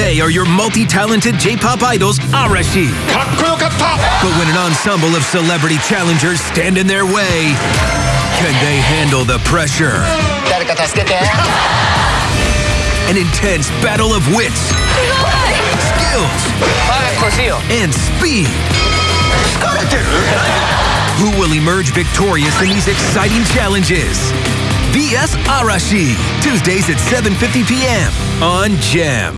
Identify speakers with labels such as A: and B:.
A: They are your multi-talented J-pop idols, Arashi. But when an ensemble of celebrity challengers stand in their way, can they handle the pressure? An intense battle of wits, skills, and speed. Who will emerge victorious in these exciting challenges? VS Arashi, Tuesdays at 7.50 p.m. on GEM.